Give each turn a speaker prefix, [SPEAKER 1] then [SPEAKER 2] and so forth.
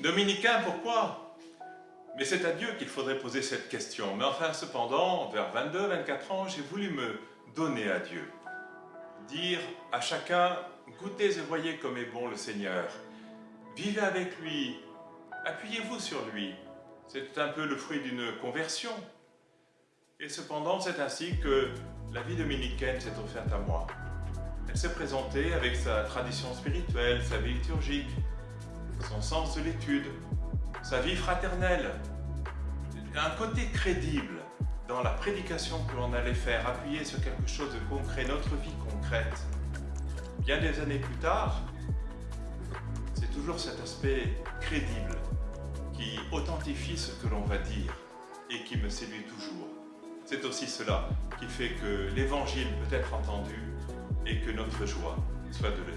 [SPEAKER 1] Dominicain, pourquoi? Mais c'est à Dieu qu'il faudrait poser cette question. Mais enfin, cependant, vers 22-24 ans, j'ai voulu me donner à Dieu. Dire à chacun, goûtez et voyez comme est bon le Seigneur. Vivez avec lui, appuyez-vous sur lui. C'est un peu le fruit d'une conversion. Et cependant, c'est ainsi que la vie dominicaine s'est offerte à moi. Elle s'est présentée avec sa tradition spirituelle, sa vie liturgique, sens de l'étude, sa vie fraternelle, un côté crédible dans la prédication que l'on allait faire, appuyé sur quelque chose de concret, notre vie concrète. Bien des années plus tard, c'est toujours cet aspect crédible qui authentifie ce que l'on va dire et qui me séduit toujours. C'est aussi cela qui fait que l'Évangile peut être entendu et que notre joie soit de le.